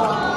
아,